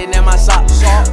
it in my sock.